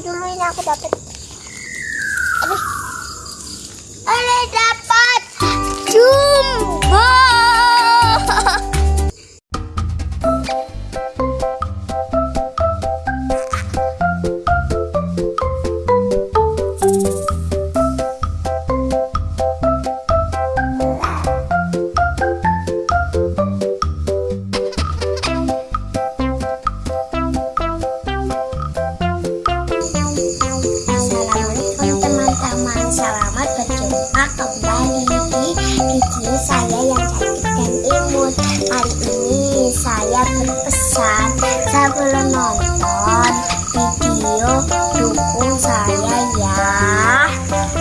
dulu ini aku dapat. Selamat berjumpa kembali di video saya yang cantik dan imut. Kali ini saya berpesan Sebelum nonton video dukung saya ya.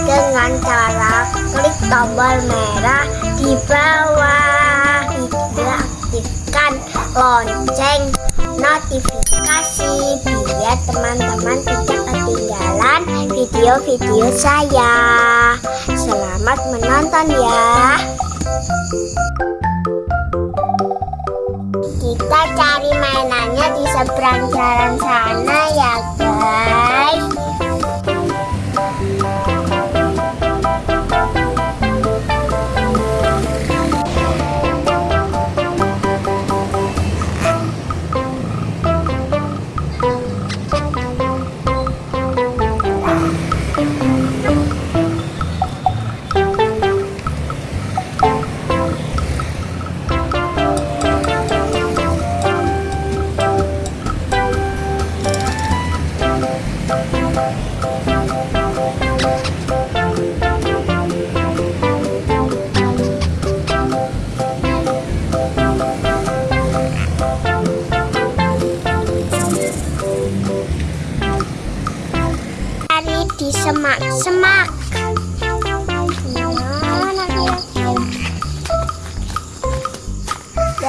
Dengan cara klik tombol merah di bawah. Juga aktifkan lonceng notifikasi biar teman-teman tidak video-video saya. Selamat menonton ya. Kita cari mainannya di seberang jalan sana ya guys.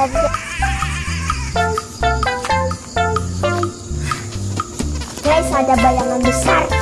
Guys, ada bayangan besar.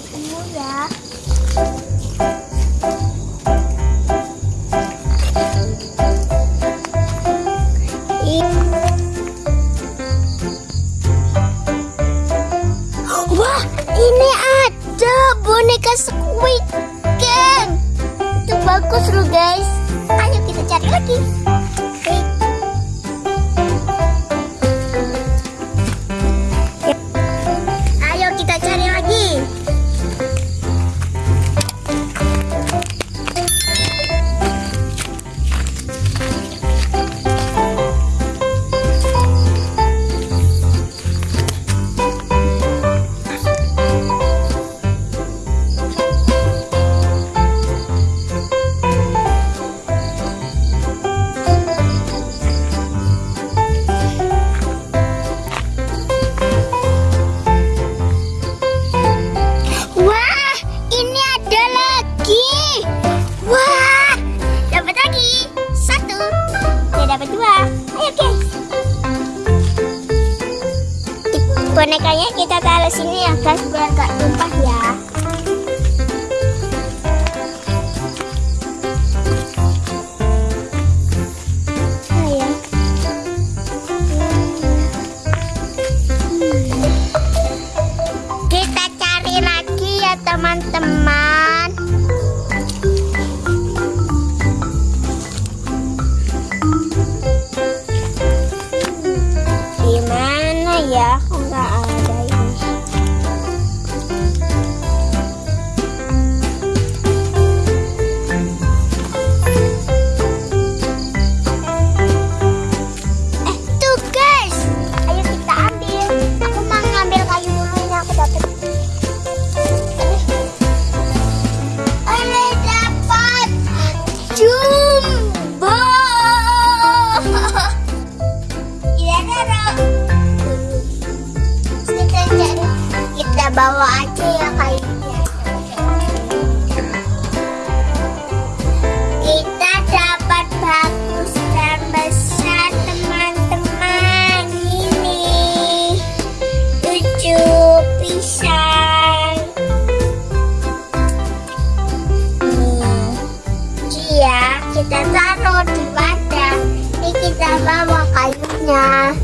Ketemu-temu ya. Wah, ini ada boneka Squid Game. Itu bagus loh guys. Ayo kita cari lagi. Sini ya guys biar gak tumpah ya. Bawa aja ya kayaknya. Kita dapat bagus dan. Ini Cia, kita taruh di wadah. Ini kita bawa kayunya.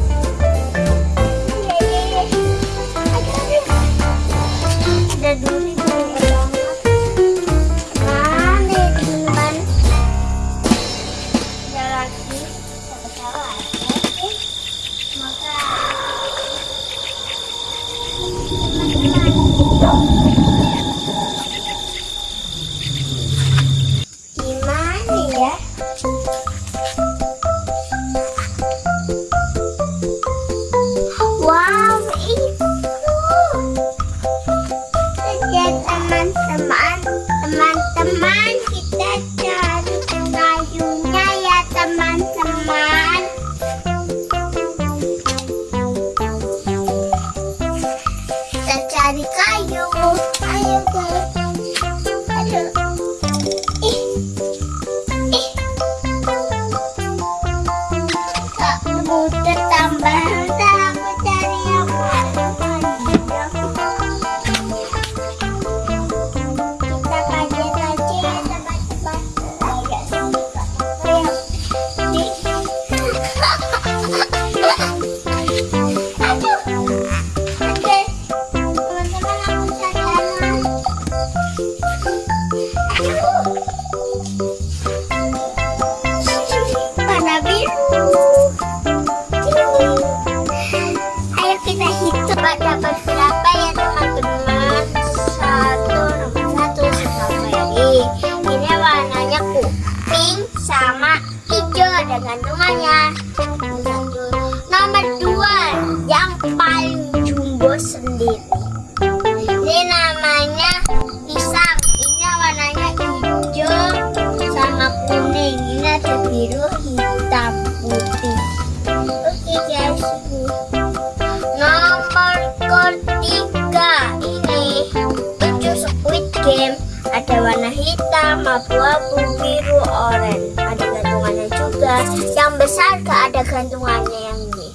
Nomor ketiga ini tujuh squid game. Ada warna hitam, abu-abu, biru, oranye. Ada gantungannya juga. Yang besar gak ada gantungannya yang ini.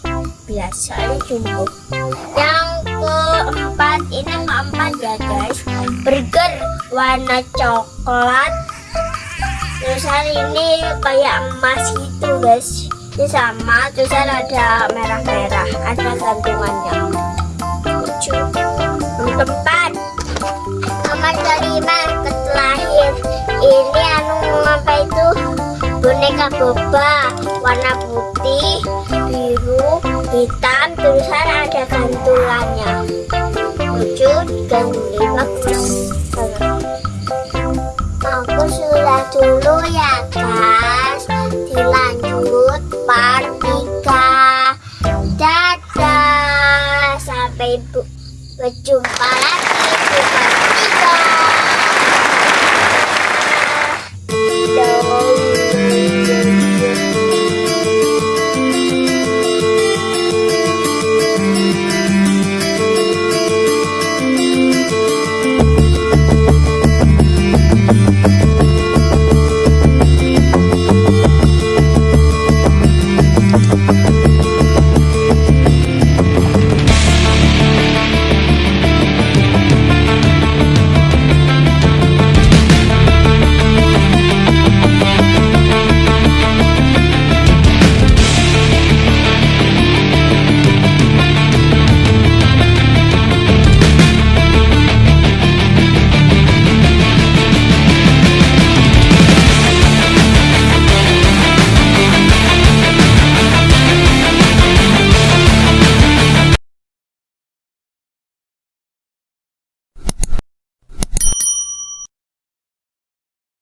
Biasanya jumbo. Yang keempat ini keempat ya guys. Burger warna coklat. Terusan ini kayak emas gitu guys. Ini sama. Terusan ada merah-merah. Ada gantungannya. Lucu. Keempat. Nomor kelima ketelahir. Ini anu apa itu? Boneka boba warna putih, biru, hitam, terusan ada gantungannya. Lucu ini bagus. Aku sudah dulu ya Bye.